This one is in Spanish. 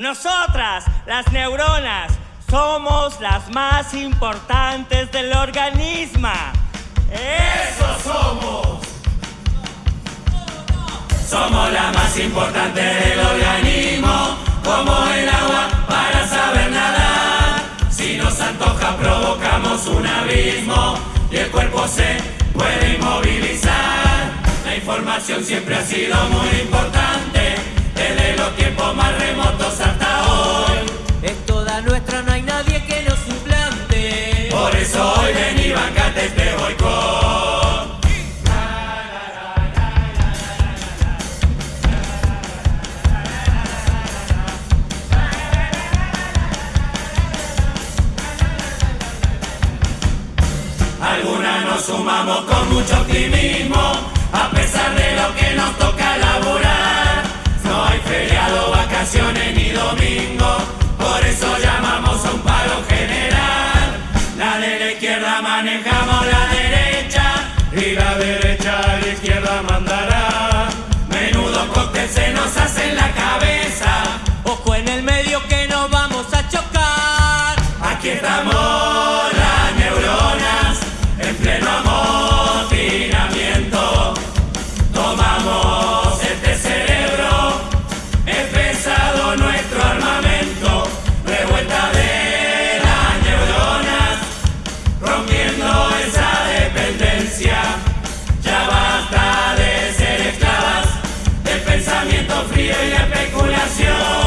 nosotras, las neuronas, somos las más importantes del organismo. ¡Eso somos! Somos la más importante del organismo, como el agua para saber nadar. Si nos antoja provocamos un abismo y el cuerpo se puede inmovilizar. La información siempre ha sido muy importante, ven y bancate este boicot. Algunas nos sumamos con mucho optimismo, a pesar de lo que nos toca manejamos la y especulación.